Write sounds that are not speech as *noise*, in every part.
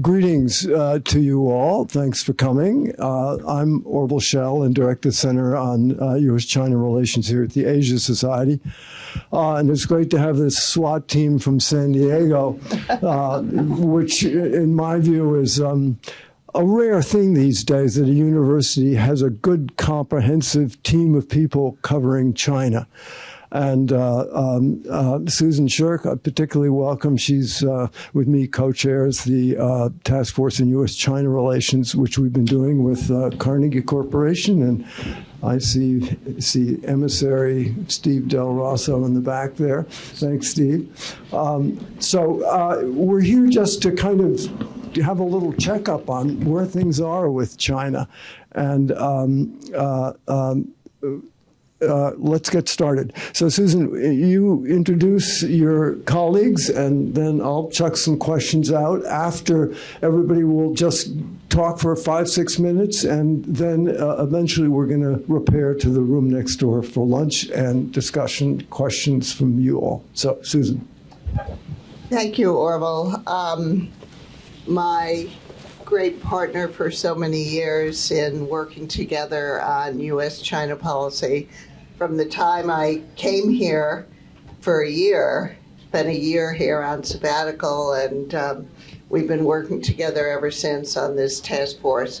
greetings uh, to you all. Thanks for coming. Uh, I'm Orville Schell and direct the Center on uh, U.S.-China Relations here at the Asia Society. Uh, and it's great to have this SWAT team from San Diego, uh, which in my view is um, a rare thing these days that a university has a good comprehensive team of people covering China. And uh, um, uh, Susan Shirk, I particularly welcome. She's uh, with me, co-chairs the uh, task force in U.S.-China relations, which we've been doing with uh, Carnegie Corporation. And I see see emissary Steve Del Rosso in the back there. Thanks, Steve. Um, so uh, we're here just to kind of have a little checkup on where things are with China, and. Um, um, uh, let's get started. So, Susan, you introduce your colleagues, and then I'll chuck some questions out. After everybody will just talk for five, six minutes, and then uh, eventually we're going to repair to the room next door for lunch and discussion questions from you all. So, Susan. Thank you, Orville. Um, my great partner for so many years in working together on U.S. China policy from the time I came here for a year, spent a year here on sabbatical, and um, we've been working together ever since on this task force.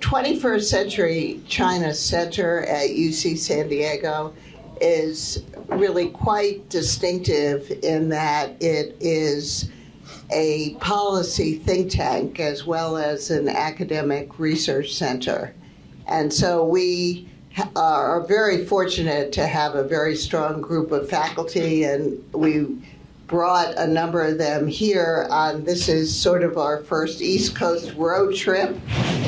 21st Century China Center at UC San Diego is really quite distinctive in that it is a policy think tank as well as an academic research center. And so we are very fortunate to have a very strong group of faculty, and we brought a number of them here. On this is sort of our first East Coast road trip.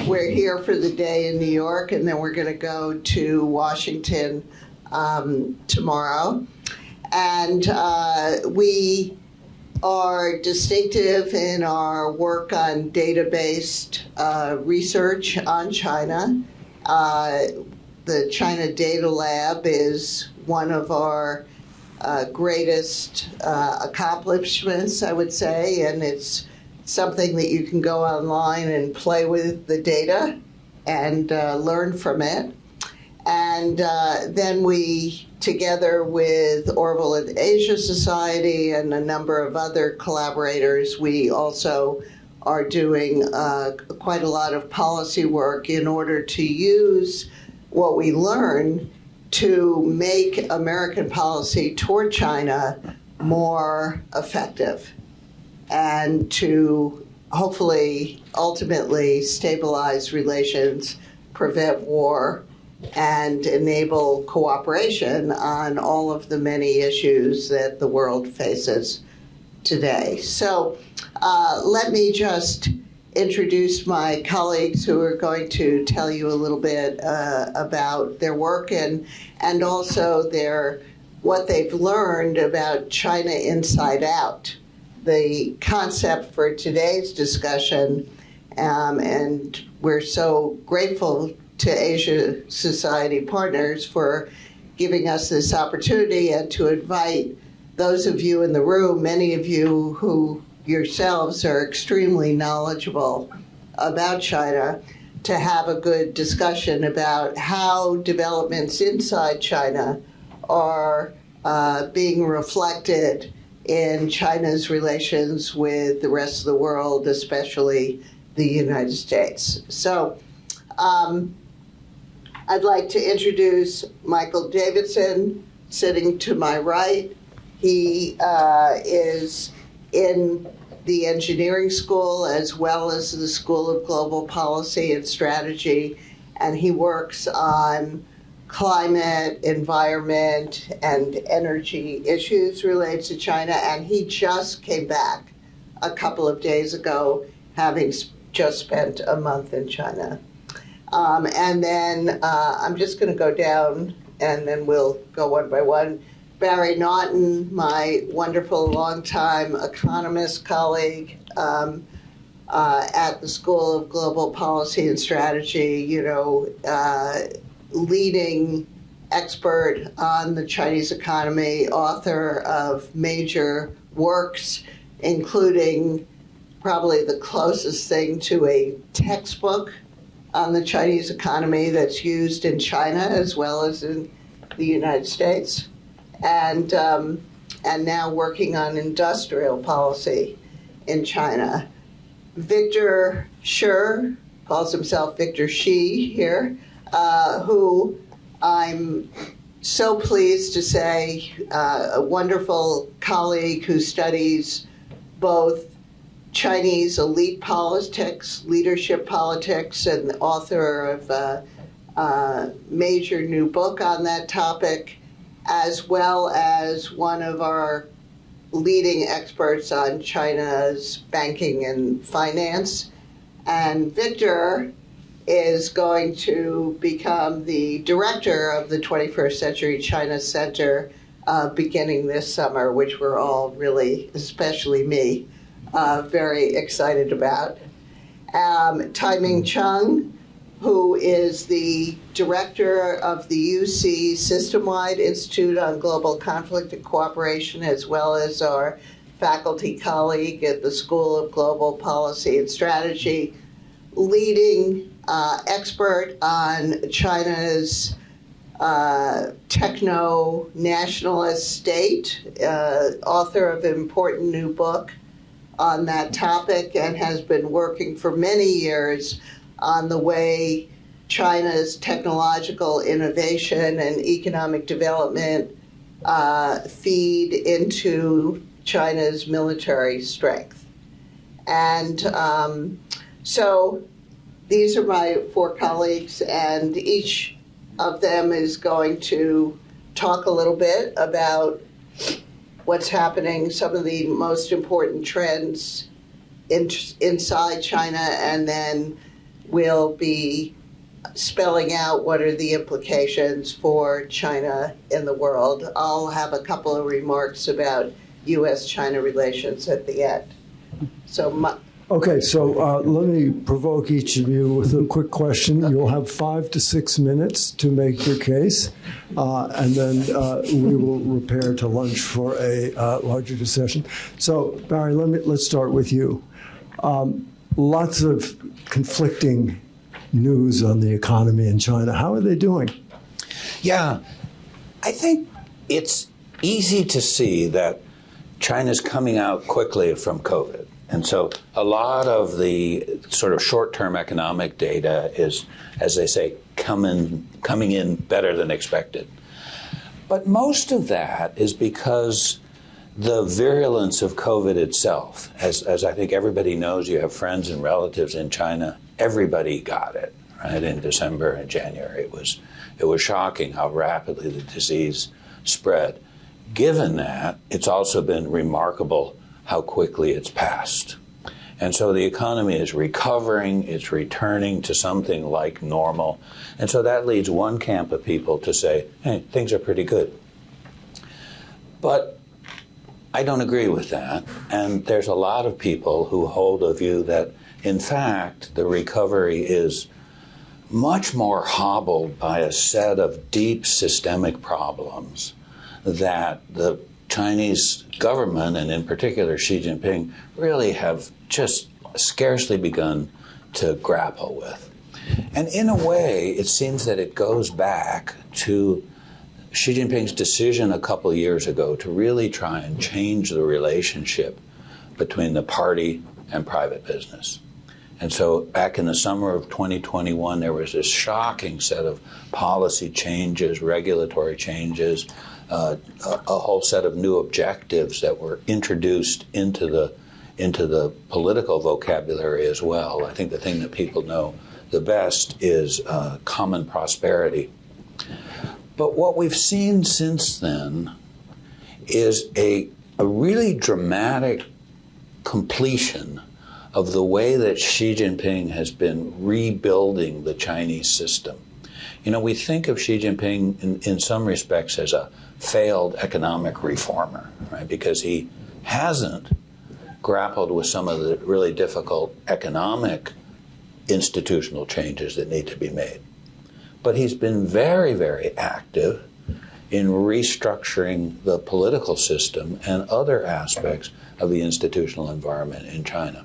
We're here for the day in New York, and then we're going to go to Washington um, tomorrow. And uh, we are distinctive in our work on data-based uh, research on China. Uh, the China Data Lab is one of our uh, greatest uh, accomplishments, I would say, and it's something that you can go online and play with the data and uh, learn from it. And uh, then we, together with Orville and Asia Society and a number of other collaborators, we also are doing uh, quite a lot of policy work in order to use what we learn to make American policy toward China more effective and to hopefully ultimately stabilize relations, prevent war, and enable cooperation on all of the many issues that the world faces today. So uh, let me just introduce my colleagues who are going to tell you a little bit uh, about their work and and also their what they've learned about China inside out. The concept for today's discussion, um, and we're so grateful to Asia Society partners for giving us this opportunity and to invite those of you in the room, many of you who yourselves are extremely knowledgeable about China to have a good discussion about how developments inside China are uh, being reflected in China's relations with the rest of the world, especially the United States. So um, I'd like to introduce Michael Davidson, sitting to my right. He uh, is in the engineering school as well as the School of Global Policy and Strategy, and he works on climate, environment, and energy issues related to China. And he just came back a couple of days ago, having just spent a month in China. Um, and then uh, I'm just going to go down and then we'll go one by one. Barry Naughton, my wonderful longtime economist colleague um, uh, at the School of Global Policy and Strategy, you know, uh, leading expert on the Chinese economy, author of major works, including probably the closest thing to a textbook on the Chinese economy that's used in China as well as in the United States, and um, and now working on industrial policy in China. Victor Shih calls himself Victor Shi here, uh, who I'm so pleased to say uh, a wonderful colleague who studies both Chinese elite politics, leadership politics, and the author of a, a major new book on that topic, as well as one of our leading experts on China's banking and finance. And Victor is going to become the director of the 21st Century China Center uh, beginning this summer, which we're all really, especially me, uh, very excited about. Um, Tai Ming Cheung, who is the director of the UC System Wide Institute on Global Conflict and Cooperation, as well as our faculty colleague at the School of Global Policy and Strategy, leading uh, expert on China's uh, techno nationalist state, uh, author of an important new book on that topic, and has been working for many years on the way China's technological innovation and economic development uh, feed into China's military strength. And um, so these are my four colleagues, and each of them is going to talk a little bit about what's happening, some of the most important trends in, inside China, and then we'll be spelling out what are the implications for China in the world. I'll have a couple of remarks about U.S. China relations at the end. So, Okay, so uh, let me provoke each of you with a quick question. You'll have five to six minutes to make your case, uh, and then uh, we will repair to lunch for a uh, larger discussion. So, Barry, let me let's start with you. Um, lots of conflicting news on the economy in China. How are they doing? Yeah, I think it's easy to see that China's coming out quickly from COVID. And so a lot of the sort of short-term economic data is, as they say, coming coming in better than expected. But most of that is because the virulence of COVID itself, as, as I think everybody knows, you have friends and relatives in China, everybody got it, right? In December and January, it was, it was shocking how rapidly the disease spread. Given that, it's also been remarkable how quickly it's passed. And so the economy is recovering, it's returning to something like normal. And so that leads one camp of people to say, hey, things are pretty good. But I don't agree with that. And there's a lot of people who hold a view that, in fact, the recovery is much more hobbled by a set of deep systemic problems that the Chinese government, and in particular Xi Jinping, really have just scarcely begun to grapple with. And in a way, it seems that it goes back to Xi Jinping's decision a couple years ago to really try and change the relationship between the party and private business. And so back in the summer of 2021, there was this shocking set of policy changes, regulatory changes, uh, a, whole set of new objectives that were introduced into the into the political vocabulary as well. I think the thing that people know the best is uh, common prosperity. But what we've seen since then is a, a really dramatic completion of the way that Xi Jinping has been rebuilding the Chinese system. You know, we think of Xi Jinping in, in some respects as a failed economic reformer, right? Because he hasn't grappled with some of the really difficult economic institutional changes that need to be made. But he's been very, very active in restructuring the political system and other aspects of the institutional environment in China.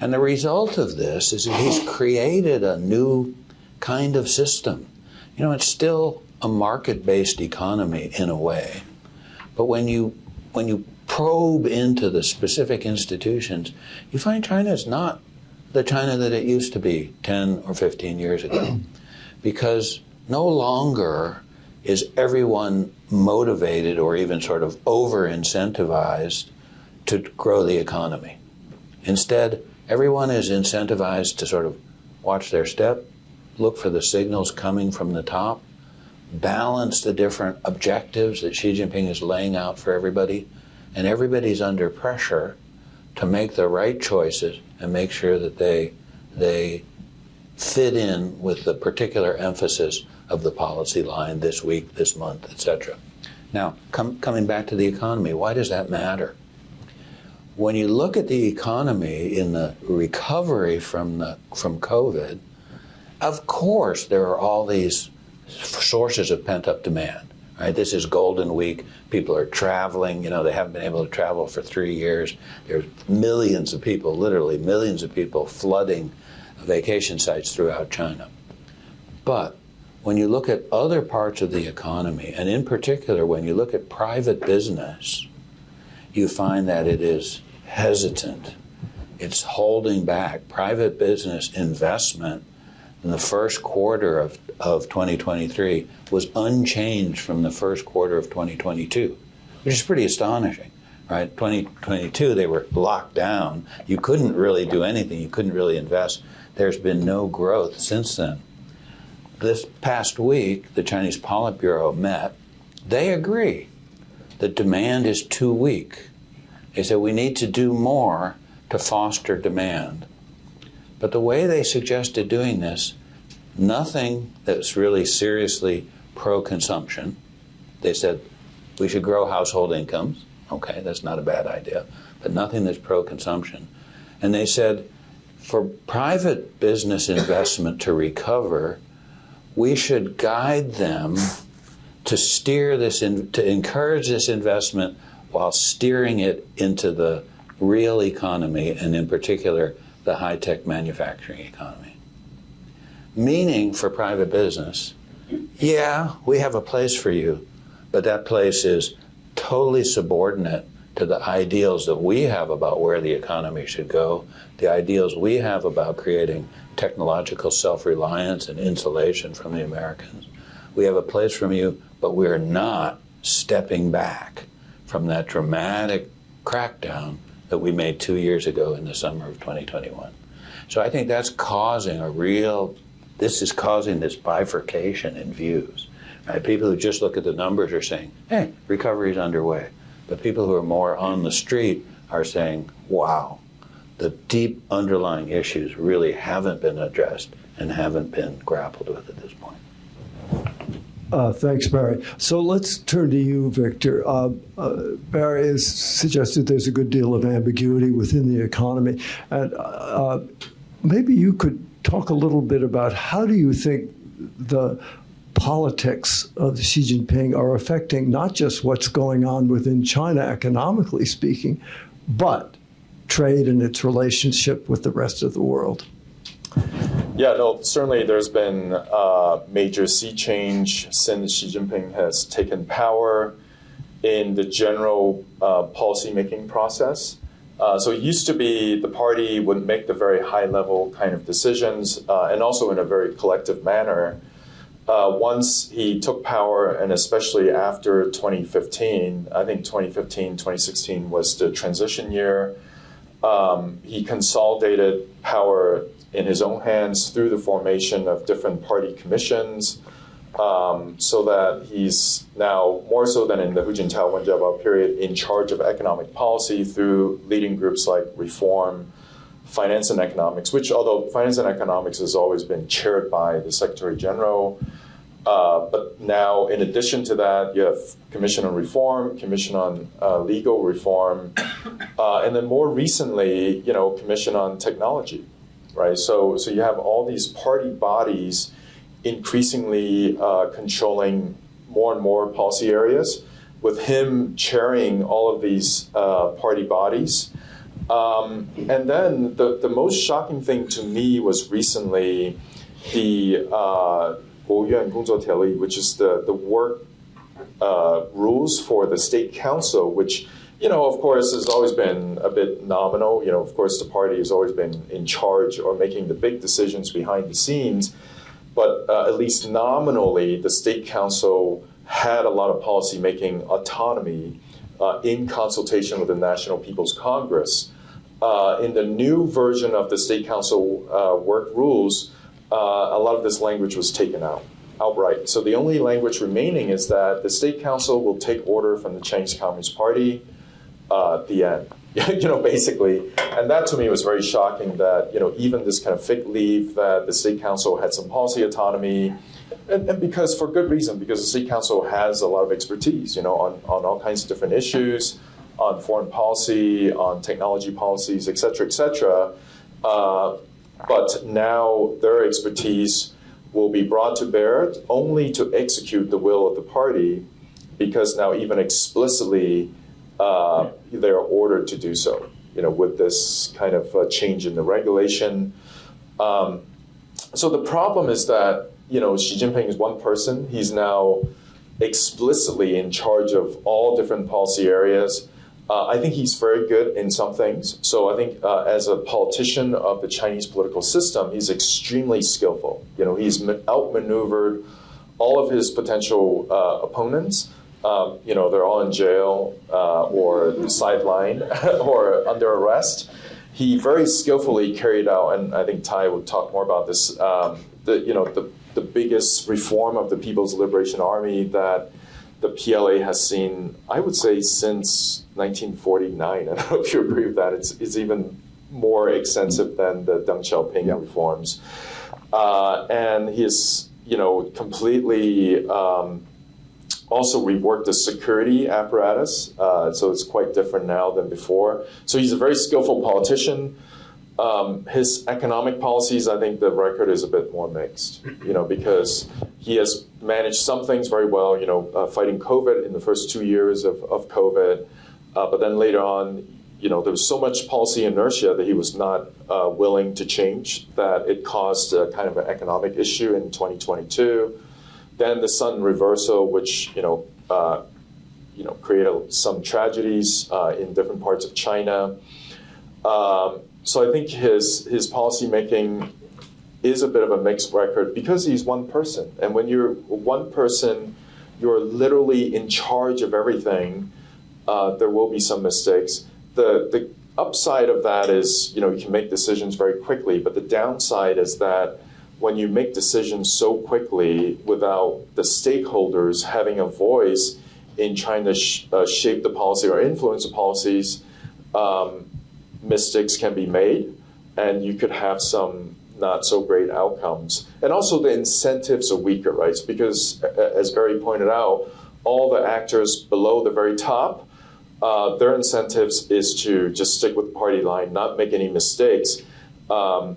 And the result of this is that he's created a new kind of system. You know, it's still a market-based economy in a way, but when you when you probe into the specific institutions, you find China is not the China that it used to be 10 or 15 years ago. *clears throat* because no longer is everyone motivated or even sort of over incentivized to grow the economy. Instead, everyone is incentivized to sort of watch their step, look for the signals coming from the top, balance the different objectives that Xi Jinping is laying out for everybody, and everybody's under pressure to make the right choices and make sure that they they fit in with the particular emphasis of the policy line this week, this month, etc. Now, com coming back to the economy, why does that matter? When you look at the economy in the recovery from the from COVID, of course there are all these sources of pent up demand. Right? This is Golden Week. People are traveling. You know, they haven't been able to travel for three years. There's millions of people, literally millions of people, flooding vacation sites throughout China. But when you look at other parts of the economy, and in particular when you look at private business, you find that it is hesitant. It's holding back. Private business investment in the first quarter of, of 2023 was unchanged from the first quarter of 2022, which is pretty astonishing, right? 2022, they were locked down. You couldn't really do anything, you couldn't really invest. There's been no growth since then. This past week, the Chinese Politburo met. They agree that demand is too weak. They said we need to do more to foster demand. But the way they suggested doing this, nothing that's really seriously pro consumption. They said we should grow household incomes. Okay, that's not a bad idea, but nothing that's pro consumption. And they said for private business investment to recover, we should guide them to steer this in, to encourage this investment while steering it into the real economy and in particular the high-tech manufacturing economy. Meaning for private business, yeah, we have a place for you, but that place is totally subordinate to the ideals that we have about where the economy should go, the ideals we have about creating technological self-reliance and insulation from the Americans. We have a place for you, but we are not stepping back from that dramatic crackdown that we made two years ago in the summer of 2021. So I think that's causing a real, this is causing this bifurcation in views. Right? People who just look at the numbers are saying, hey, recovery is underway. But people who are more on the street are saying, wow, the deep underlying issues really haven't been addressed and haven't been grappled with at this point. Uh, thanks, Barry. So let's turn to you, Victor. Uh, uh, Barry has suggested there's a good deal of ambiguity within the economy. And uh, maybe you could talk a little bit about how do you think the politics of Xi Jinping are affecting not just what's going on within China economically speaking, but trade and its relationship with the rest of the world. Yeah, no, certainly there's been a major sea change since Xi Jinping has taken power in the general uh, policy-making process. Uh, so it used to be the party would make the very high-level kind of decisions, uh, and also in a very collective manner. Uh, once he took power, and especially after 2015, I think 2015, 2016 was the transition year. Um, he consolidated power in his own hands through the formation of different party commissions, um, so that he's now, more so than in the Hu Jintao Wen Jiabao period, in charge of economic policy through leading groups like Reform, Finance and Economics, which although Finance and Economics has always been chaired by the Secretary General, uh, but now, in addition to that, you have Commission on Reform, Commission on uh, Legal Reform, *coughs* uh, and then more recently, you know, Commission on Technology, right? So, so you have all these party bodies increasingly uh, controlling more and more policy areas, with him chairing all of these uh, party bodies. Um, and then the, the most shocking thing to me was recently the uh, which is the, the work uh, rules for the state council, which you know, of course, has always been a bit nominal. You know, of course, the party has always been in charge or making the big decisions behind the scenes. But uh, at least nominally, the state council had a lot of policy making autonomy uh, in consultation with the National People's Congress. Uh, in the new version of the state council uh, work rules, uh, a lot of this language was taken out outright. So the only language remaining is that the state council will take order from the Chinese Communist Party. Uh, the end. *laughs* you know, basically, and that to me was very shocking. That you know, even this kind of fig leaf that the city council had some policy autonomy, and, and, because for good reason, because the city council has a lot of expertise, you know, on, on all kinds of different issues, on foreign policy, on technology policies, et cetera, et cetera. Uh, but now their expertise will be brought to bear only to execute the will of the party, because now even explicitly uh, they're ordered to do so. You know, with this kind of uh, change in the regulation. Um, so the problem is that you know Xi Jinping is one person. He's now explicitly in charge of all different policy areas. Uh, I think he's very good in some things. So I think uh, as a politician of the Chinese political system, he's extremely skillful. You know, he's outmaneuvered all of his potential uh, opponents. Um, you know, they're all in jail uh, or sidelined *laughs* or under arrest. He very skillfully carried out, and I think Tai will talk more about this. Um, the you know the the biggest reform of the People's Liberation Army that the PLA has seen, I would say, since 1949. *laughs* I don't know if you agree with that. It's, it's even more extensive than the Deng Xiaoping yeah. reforms. Uh, and he's, you know, completely um, also reworked the security apparatus. Uh, so it's quite different now than before. So he's a very skillful politician. Um, his economic policies, I think the record is a bit more mixed, you know, because he has managed some things very well, you know, uh, fighting COVID in the first two years of, of COVID. Uh, but then later on, you know, there was so much policy inertia that he was not uh, willing to change that it caused a kind of an economic issue in 2022. Then the sudden reversal, which, you know, uh, you know, created some tragedies uh, in different parts of China. Um, so I think his his policy making is a bit of a mixed record because he's one person, and when you're one person, you're literally in charge of everything. Uh, there will be some mistakes. The the upside of that is you know you can make decisions very quickly, but the downside is that when you make decisions so quickly without the stakeholders having a voice in trying to sh uh, shape the policy or influence the policies. Um, mistakes can be made and you could have some not so great outcomes. And also the incentives are weaker, right? Because as Barry pointed out, all the actors below the very top, uh, their incentives is to just stick with the party line, not make any mistakes. Um,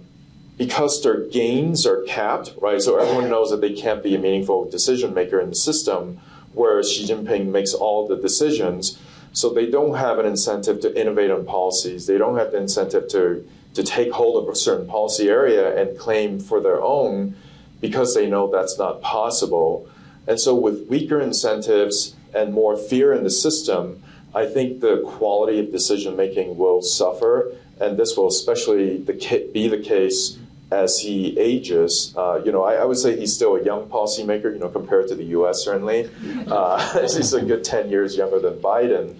because their gains are capped, right? So everyone knows that they can't be a meaningful decision maker in the system, whereas Xi Jinping makes all the decisions. So they don't have an incentive to innovate on policies. They don't have the incentive to, to take hold of a certain policy area and claim for their own because they know that's not possible. And so with weaker incentives and more fear in the system, I think the quality of decision making will suffer. And this will especially be the case as he ages. Uh, you know, I, I, would say he's still a young policymaker, you know, compared to the U.S. certainly. Uh, *laughs* he's a good 10 years younger than Biden.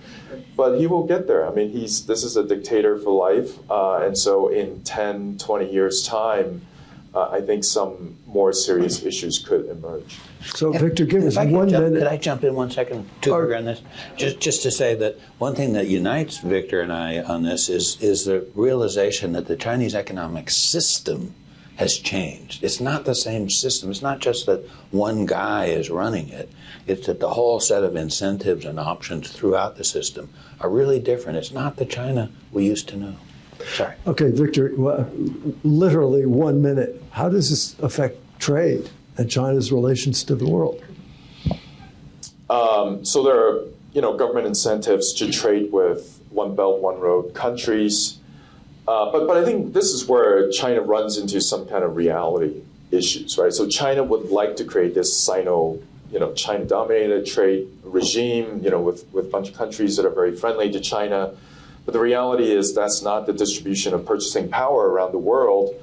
But he will get there. I mean, he's this is a dictator for life. Uh, and so in 10, 20 years' time, uh, I think some more serious issues could emerge. So, Victor, give us one jump, minute. Could I jump in one second to or, on this? Just, just to say that one thing that unites Victor and I on this is, is the realization that the Chinese economic system has changed. It's not the same system. It's not just that one guy is running it. It's that the whole set of incentives and options throughout the system are really different. It's not the China we used to know. Sorry. Okay, Victor, literally one minute. How does this affect trade and China's relations to the world? Um, so there are, you know, government incentives to trade with One Belt, One Road countries Uh, but but I think this is where China runs into some kind of reality issues, right? So China would like to create this Sino, you know, China-dominated trade regime, you know, with with a bunch of countries that are very friendly to China. But the reality is that's not the distribution of purchasing power around the world.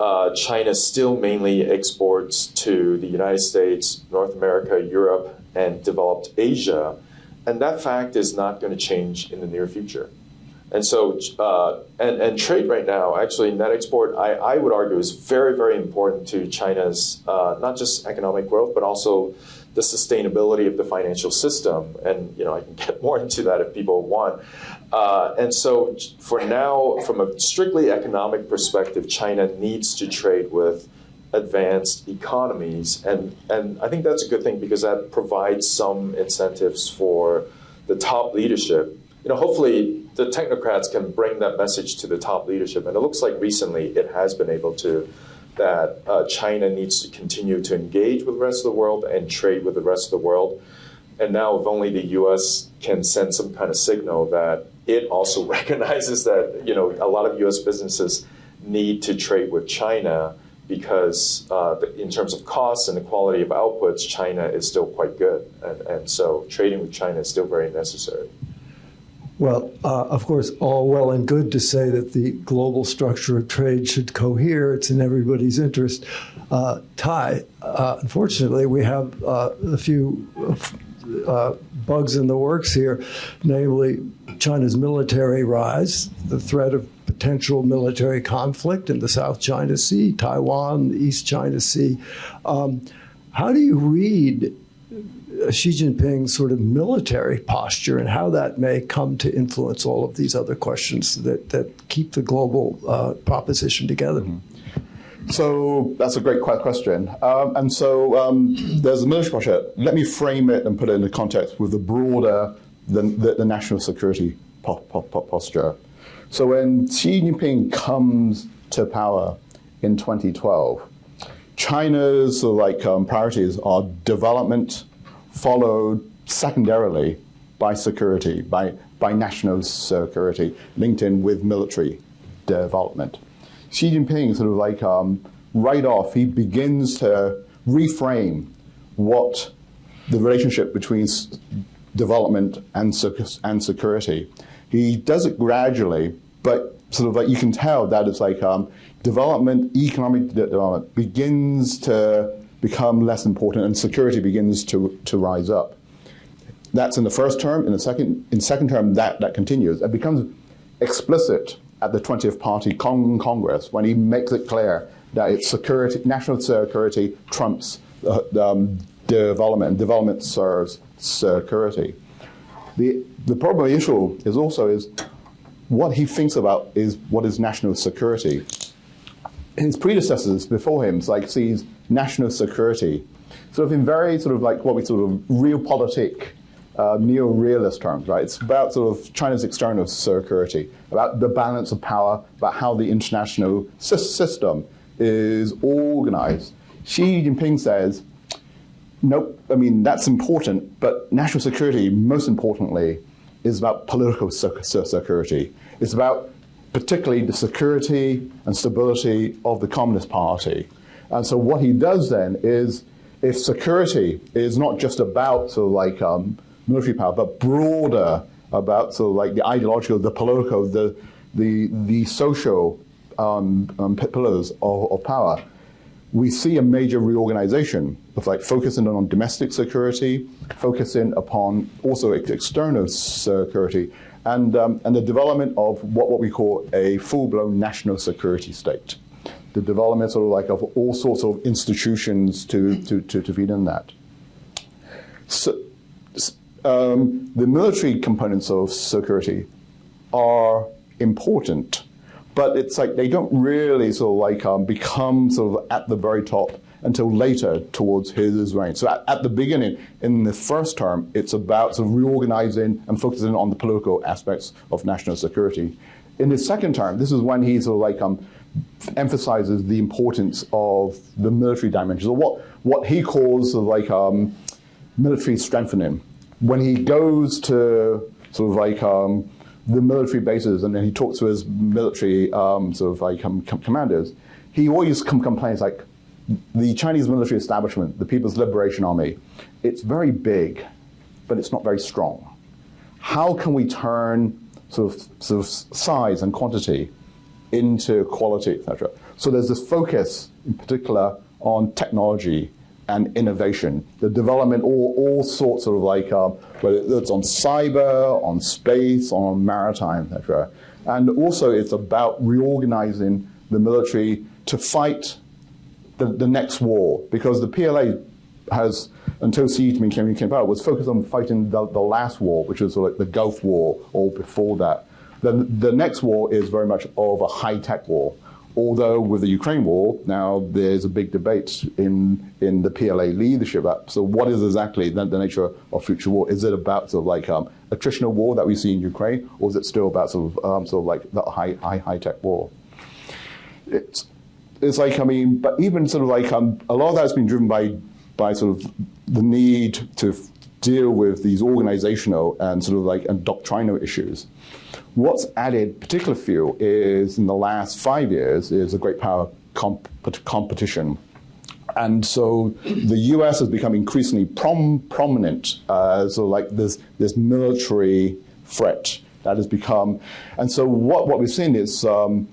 Uh, China still mainly exports to the United States, North America, Europe, and developed Asia. And that fact is not going to change in the near future. And so, uh, and, and trade right now, actually, net export, I, I would argue, is very, very important to China's uh, not just economic growth, but also the sustainability of the financial system. And you know, I can *laughs* get more into that if people want. Uh, and so, for now, from a strictly economic perspective, China needs to trade with advanced economies, and and I think that's a good thing because that provides some incentives for the top leadership. You know, hopefully the technocrats can bring that message to the top leadership, and it looks like recently it has been able to that uh, China needs to continue to engage with the rest of the world and trade with the rest of the world. And now, if only the U.S. can send some kind of signal that it also *laughs* recognizes that you know a lot of U.S. businesses need to trade with China because uh, in terms of costs and the quality of outputs, China is still quite good, and, and so trading with China is still very necessary. Well, uh, of course, all well and good to say that the global structure of trade should cohere. It's in everybody's interest. Uh, Tai, uh, unfortunately, we have uh, a few uh, bugs in the works here, namely China's military rise, the threat of potential military conflict in the South China Sea, Taiwan, the East China Sea. Um, how do you read Xi Jinping's sort of military posture and how that may come to influence all of these other questions that, that keep the global uh, proposition together. Mm-hmm. So that's a great question. Um, and so um, there's a military posture. Let me frame it and put it into context with the broader, the, the, the national security po po po posture. So when Xi Jinping comes to power in 2012, China's like um, priorities are development, followed secondarily by security, by, by national security, linked in with military development. Xi Jinping sort of like um, right off, he begins to reframe what the relationship between development and, and security. He does it gradually, but sort of like you can tell that it's like um, development, economic development begins to become less important and security begins to, to rise up. That's in the first term. In the second, in second term, that, that continues. It becomes explicit at the 20th Party Cong Congress when he makes it clear that it's security, national security trumps uh, um, development, development serves security. The, the problem issue is also is what he thinks about is what is national security. His predecessors before him, like sees national security, sort of in very sort of like what we sort of realpolitik, uh, neo-realist terms, right? It's about sort of China's external security, about the balance of power, about how the international system is organized. Xi Jinping says, nope, I mean, that's important, but national security, most importantly, is about political security. It's about particularly the security and stability of the Communist Party. And so what he does then is, if security is not just about sort of like um, military power, but broader about sort of like the ideological, the political, the the the social um, um, pillars of, of, power, we see a major reorganization of like focusing on domestic security, focusing upon also external security, and um, and the development of what, what we call a full-blown national security state the development sort of like of all sorts of institutions to, to, to, to feed in that. So, um, the military components of security are important, but it's like they don't really sort of like um, become sort of at the very top until later towards his reign. So at, at, the beginning, in the first term, it's about sort of reorganizing and focusing on the political aspects of national security. In his second term, this is when he sort of like um, emphasizes the importance of the military dimensions, or what, what he calls like um, military strengthening. When he goes to sort of like um, the military bases, and then he talks to his military um, sort of like um, com- commanders, he always com- complains like the Chinese military establishment, the People's Liberation Army, it's very big, but it's not very strong. How can we turn sort of, sort of size and quantity into quality, etc.? So there's this focus, in particular, on technology and innovation, the development, all, all sorts of like, uh, whether it's on cyber, on space, on maritime, etc. And also, it's about reorganizing the military to fight the, the next war, because the PLA has, until Jinping came, came out, was focused on fighting the, the last war, which was like the Gulf War, or before that. The, the next war is very much of a high-tech war. Although with the Ukraine war, now there's a big debate in, in the PLA leadership. So what is exactly the, the nature of future war? Is it about sort of like um, attritional war that we see in Ukraine, or is it still about sort of, um, sort of like the high, high, high-tech war? It's, it's like, I mean, but even sort of like um, a lot of that's been driven by, by sort of the need to deal with these organizational and sort of like and doctrinal issues. What's added particular fuel is in the last five years is a great power comp competition. And so the U.S. has become increasingly prom prominent uh, like this, this military threat that has become. And so what, what we've seen is um,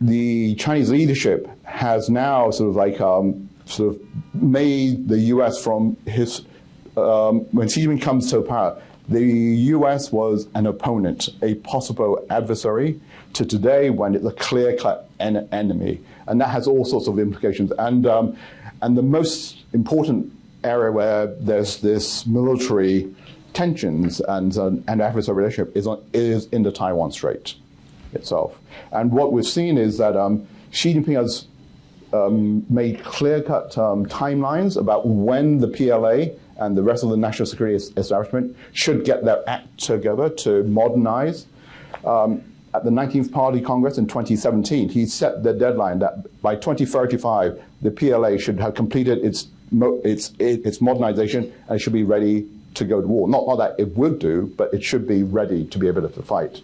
the Chinese leadership has now sort of like um, sort of made the U.S. from his, um, when Xi Jinping comes to power, the US was an opponent, a possible adversary, to today when it's a clear cut en enemy. And that has all sorts of implications. And, um, and the most important area where there's this military tensions and, uh, and adversary relationship is, on, is in the Taiwan Strait itself. And what we've seen is that um, Xi Jinping has um, made clear-cut um, timelines about when the PLA and the rest of the national security establishment should get their act together to modernize. Um, at the 19th Party Congress in 2017, he set the deadline that by 2035, the PLA should have completed its, its, its modernization and should be ready to go to war. Not, not that it would do, but it should be ready to be able to fight.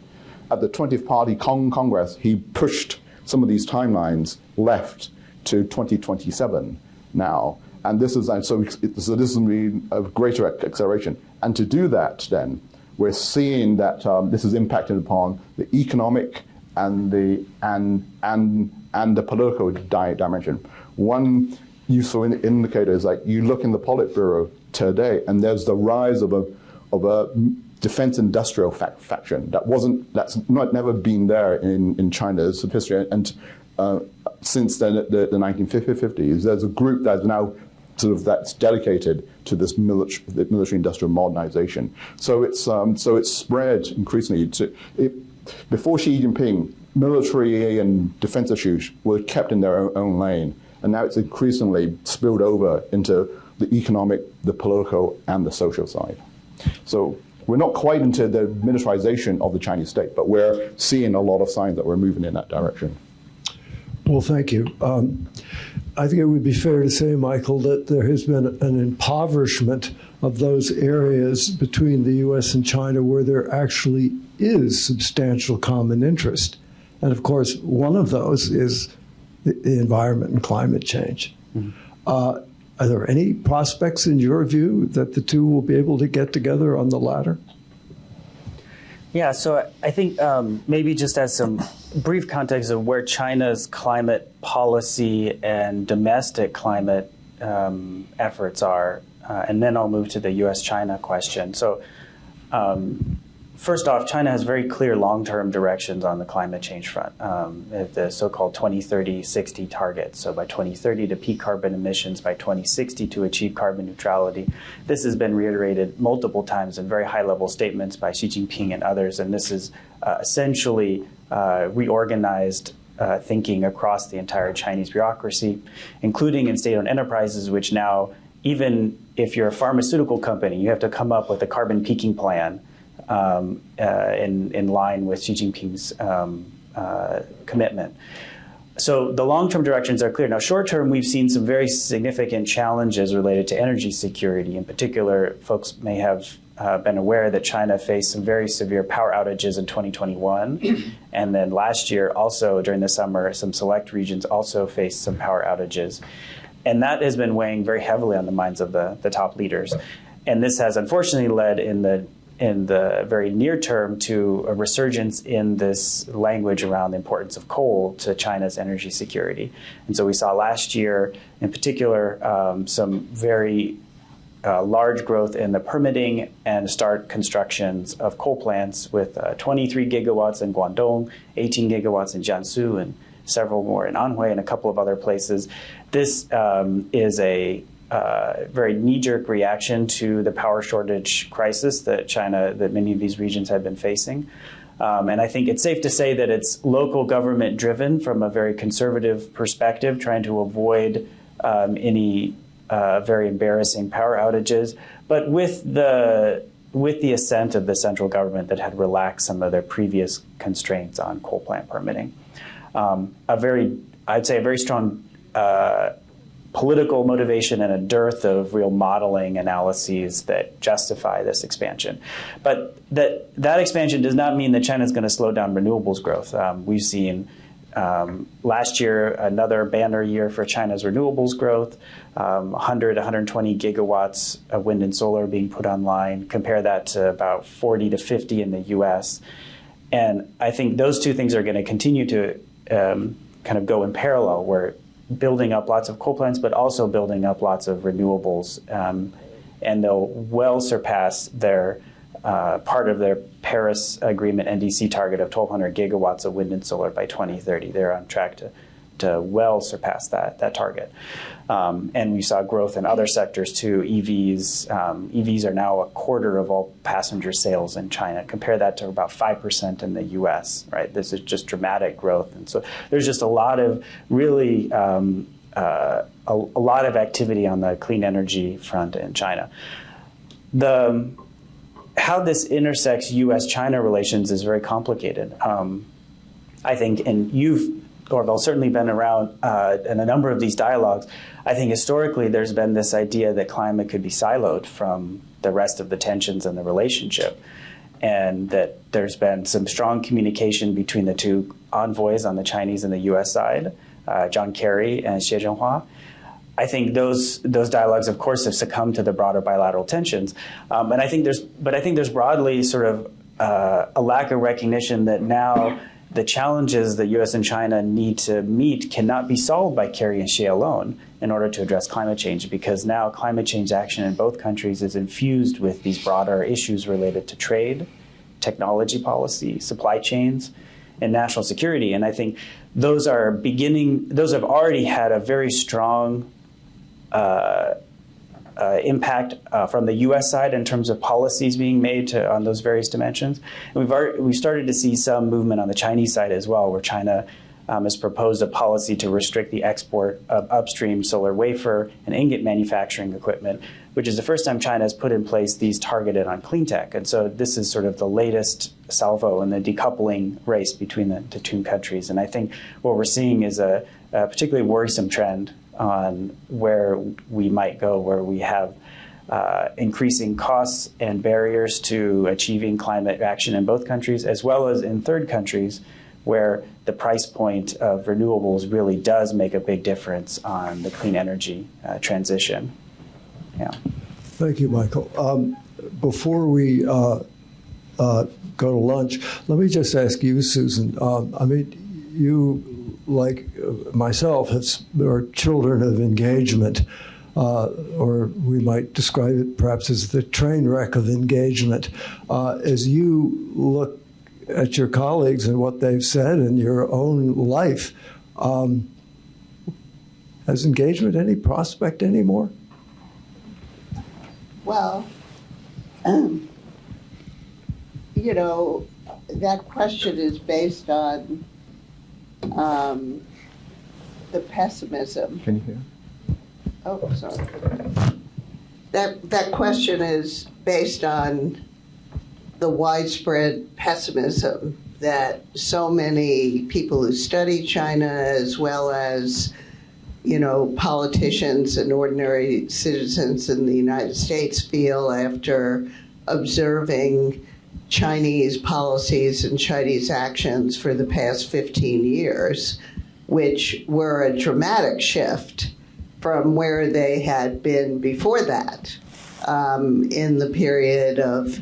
At the 20th Party Con Congress, he pushed some of these timelines left to 2027 now. And this is, and so, so this is a greater acceleration. And to do that, then, we're seeing that um, this is impacting upon the economic and the and and and the political di dimension. One useful in indicator is like you look in the Politburo today, and there's the rise of a of a defense industrial fac faction that wasn't that's not never been there in in China's history, and uh, since the, the, the 1950s, there's a group that's now sort of that's dedicated to this military, military industrial modernization. So it's um, so it's spread increasingly to it, before Xi Jinping, military and defense issues were kept in their own, own lane, and now it's increasingly spilled over into the economic, the political, and the social side. So we're not quite into the militarization of the Chinese state, but we're seeing a lot of signs that we're moving in that direction. Well, thank you. Um, I think it would be fair to say, Michael, that there has been an impoverishment of those areas between the U.S. and China where there actually is substantial common interest. And of course, one of those is the, environment and climate change. Mm -hmm. uh, are there any prospects, in your view, that the two will be able to get together on the latter? Yeah, so I think um, maybe just as some brief context of where China's climate policy and domestic climate um, efforts are, uh, and then I'll move to the U.S.-China question. So um, First off, China has very clear long-term directions on the climate change front, um, the so-called 2030-60 targets. So by 2030 to peak carbon emissions, by 2060 to achieve carbon neutrality. This has been reiterated multiple times in very high-level statements by Xi Jinping and others, and this is uh, essentially uh, reorganized uh, thinking across the entire Chinese bureaucracy, including in state-owned enterprises, which now, even if you're a pharmaceutical company, you have to come up with a carbon peaking plan um, uh, in, in line with Xi Jinping's um, uh, commitment. So the long-term directions are clear. Now, short-term, we've seen some very significant challenges related to energy security. In particular, folks may have uh, been aware that China faced some very severe power outages in 2021. *clears throat* and then last year, also during the summer, some select regions also faced some power outages. And that has been weighing very heavily on the minds of the, the top leaders. And this has unfortunately led in the in the very near term to a resurgence in this language around the importance of coal to China's energy security. And so we saw last year, in particular, um, some very uh, large growth in the permitting and start constructions of coal plants with uh, 23 gigawatts in Guangdong, 18 gigawatts in Jiangsu, and several more in Anhui and a couple of other places. This um, is a uh, very knee-jerk reaction to the power shortage crisis that China, that many of these regions have been facing. Um, and I think it's safe to say that it's local government driven from a very conservative perspective, trying to avoid um, any uh, very embarrassing power outages, but with the with the assent of the central government that had relaxed some of their previous constraints on coal plant permitting. Um, a very, I'd say, a very strong uh, political motivation and a dearth of real modeling analyses that justify this expansion. But that that expansion does not mean that China is going to slow down renewables growth. Um, we've seen um, last year another banner year for China's renewables growth, um, 100, 120 gigawatts of wind and solar being put online. Compare that to about 40 to 50 in the U.S. And I think those two things are going to continue to um, kind of go in parallel, where building up lots of coal plants, but also building up lots of renewables. Um, and they'll well surpass their uh, part of their Paris Agreement NDC target of 1,200 gigawatts of wind and solar by 2030. They're on track to, to well surpass that, that target. Um, and we saw growth in other sectors too. EVs, um, EVs are now a quarter of all passenger sales in China. Compare that to about 5% in the US, right? This is just dramatic growth. And so there's just a lot of really, um, uh, a, a, lot of activity on the clean energy front in China. The, how this intersects US-China relations is very complicated. Um, I think, and you've Orville certainly been around uh, in a number of these dialogues. I think historically there's been this idea that climate could be siloed from the rest of the tensions and the relationship, and that there's been some strong communication between the two envoys on the Chinese and the U.S. side, uh, John Kerry and Xie Zhenhua. I think those those dialogues, of course, have succumbed to the broader bilateral tensions, um, and I think there's, but I think there's broadly sort of uh, a lack of recognition that now the challenges that U.S. and China need to meet cannot be solved by Kerry and Xie alone in order to address climate change, because now climate change action in both countries is infused with these broader issues related to trade, technology policy, supply chains, and national security. And I think those are beginning; those have already had a very strong uh, uh, impact uh, from the U.S. side in terms of policies being made to, on those various dimensions. And we've already, we've started to see some movement on the Chinese side as well, where China um, has proposed a policy to restrict the export of upstream solar wafer and ingot manufacturing equipment, which is the first time China has put in place these targeted on clean tech. And so this is sort of the latest salvo in the decoupling race between the, the two countries. And I think what we're seeing is a, a particularly worrisome trend on where we might go, where we have uh, increasing costs and barriers to achieving climate action in both countries, as well as in third countries, where the price point of renewables really does make a big difference on the clean energy uh, transition. Yeah. Thank you, Michael. Um, before we uh, uh go to lunch, let me just ask you, Susan. Um, I mean, you like myself, are children of engagement, uh, or we might describe it perhaps as the train wreck of engagement. Uh, as you look at your colleagues and what they've said in your own life, um, has engagement any prospect anymore? Well, um, *clears throat* you know, that question is based on um, the pessimism. Can you hear? Oh, sorry. That, that question is based on the widespread pessimism that so many people who study China, as well as you know politicians and ordinary citizens in the United States, feel after observing Chinese policies and Chinese actions for the past 15 years, which were a dramatic shift from where they had been before that um, in the period of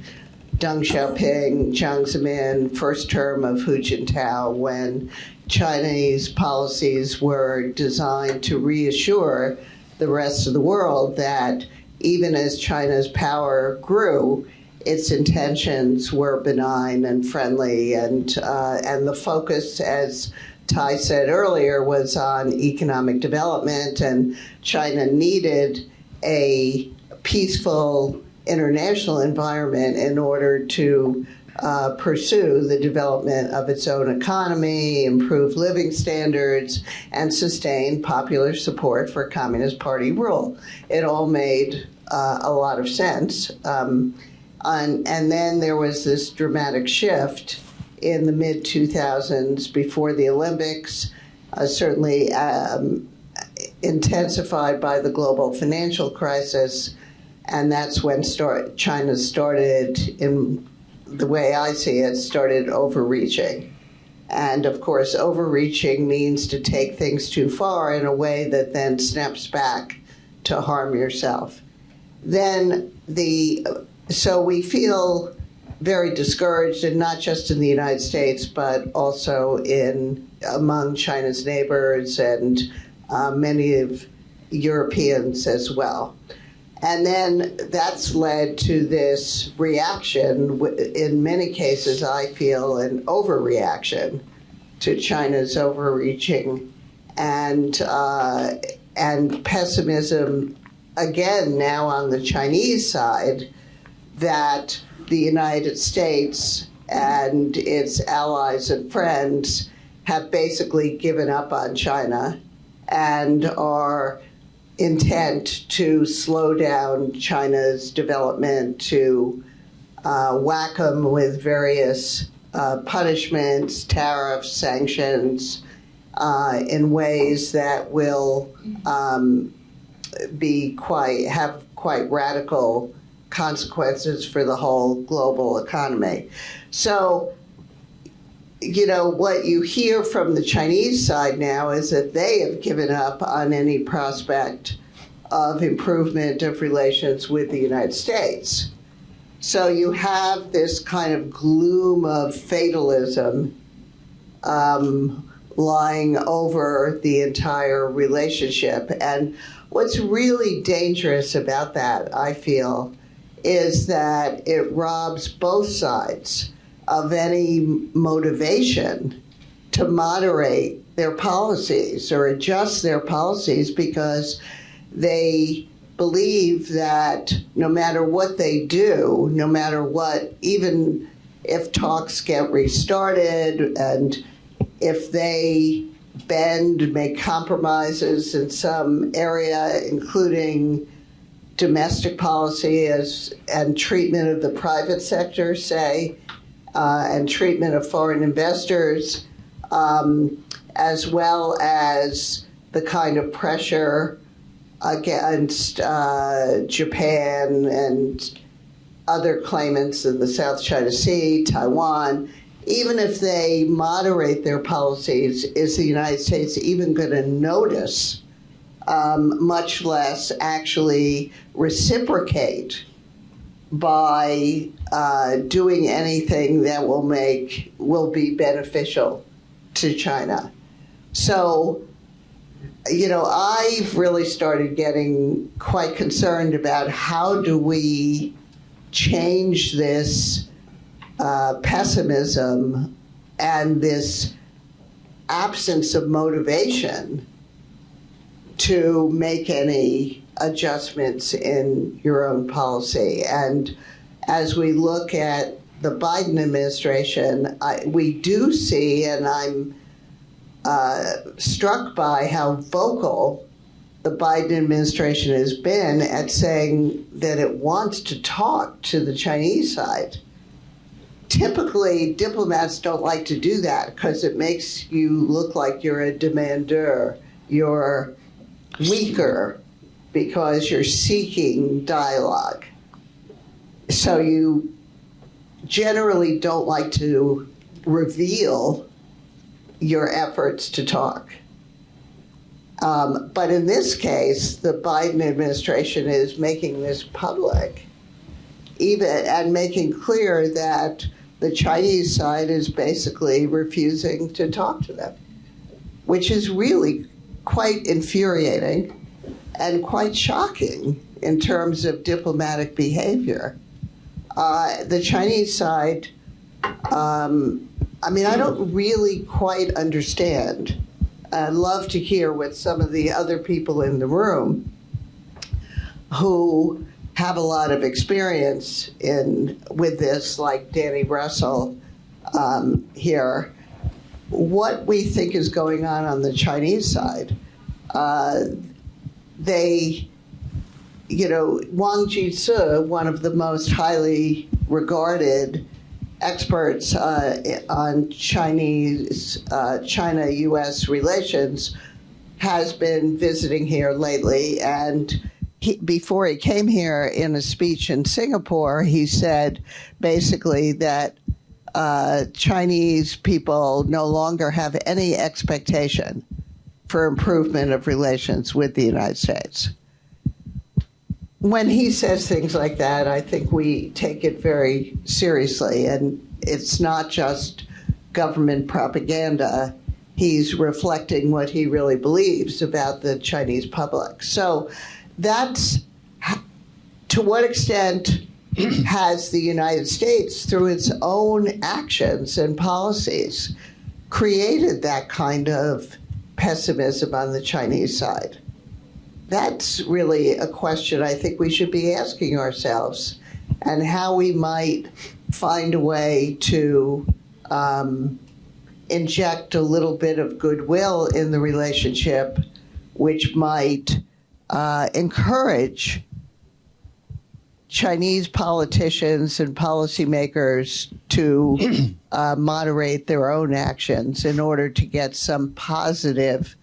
Deng Xiaoping, Jiang Zemin, first term of Hu Jintao, when Chinese policies were designed to reassure the rest of the world that even as China's power grew, its intentions were benign and friendly, and uh, and the focus, as Tai said earlier, was on economic development, and China needed a peaceful international environment in order to uh, pursue the development of its own economy, improve living standards, and sustain popular support for Communist Party rule. It all made uh, a lot of sense. Um, and, and then there was this dramatic shift in the mid 2000s before the Olympics, uh, certainly um, intensified by the global financial crisis. And that's when start, China started, in the way I see it, started overreaching. And of course, overreaching means to take things too far in a way that then snaps back to harm yourself. Then the so we feel very discouraged, and not just in the United States, but also in among China's neighbors and uh, many of Europeans as well. And then that's led to this reaction, in many cases, I feel, an overreaction to China's overreaching. And, uh, and pessimism, again, now on the Chinese side, that the United States and its allies and friends have basically given up on China and are intent to slow down China's development, to uh, whack them with various uh, punishments, tariffs, sanctions, uh, in ways that will um, be quite have quite radical consequences for the whole global economy. So you know, what you hear from the Chinese side now is that they have given up on any prospect of improvement of relations with the United States. So you have this kind of gloom of fatalism um, lying over the entire relationship. And what's really dangerous about that, I feel, is that it robs both sides of any motivation to moderate their policies or adjust their policies because they believe that no matter what they do, no matter what, even if talks get restarted and if they bend, make compromises in some area, including domestic policy as and treatment of the private sector, say, uh, and treatment of foreign investors, um, as well as the kind of pressure against uh, Japan and other claimants in the South China Sea, Taiwan, even if they moderate their policies, is the United States even going to notice, um, much less actually reciprocate by uh, doing anything that will make will be beneficial to China. So, you know, I've really started getting quite concerned about how do we change this uh, pessimism and this absence of motivation to make any adjustments in your own policy. And as we look at the Biden administration, I, we do see, and I'm uh, struck by how vocal the Biden administration has been at saying that it wants to talk to the Chinese side. Typically, diplomats don't like to do that because it makes you look like you're a demander, you're weaker, because you're seeking dialogue. so you generally don't like to reveal your efforts to talk. Um, but in this case, the Biden administration is making this public, even and making clear that the Chinese side is basically refusing to talk to them, which is really quite infuriating and quite shocking in terms of diplomatic behavior. Uh, the Chinese side, um, I mean, I don't really quite understand. I'd love to hear what some of the other people in the room who have a lot of experience in with this, like Danny Russell um, here, what we think is going on on the Chinese side. Uh, they, you know, Wang Jisi, one of the most highly regarded experts uh, on Chinese, uh, China-U.S. relations, has been visiting here lately. And he, before he came here in a speech in Singapore, he said basically that uh, Chinese people no longer have any expectation for improvement of relations with the United States. When he says things like that, I think we take it very seriously, and it's not just government propaganda. He's reflecting what he really believes about the Chinese public. So that's to what extent has the United States, through its own actions and policies, created that kind of pessimism on the Chinese side? That's really a question I think we should be asking ourselves and how we might find a way to um, inject a little bit of goodwill in the relationship, which might uh, encourage Chinese politicians and policymakers to *clears throat* uh, moderate their own actions in order to get some positive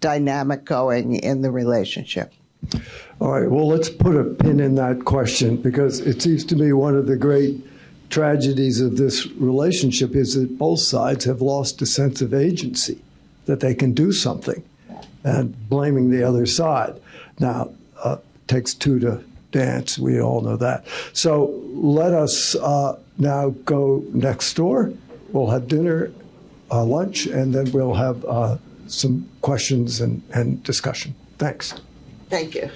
dynamic going in the relationship. All right, well, let's put a pin in that question because it seems to me one of the great tragedies of this relationship is that both sides have lost a sense of agency, that they can do something, and blaming the other side. Now, uh, takes two to dance. We all know that. So let us uh, now go next door. We'll have dinner, uh, lunch, and then we'll have uh, some questions and, and discussion. Thanks. Thank you.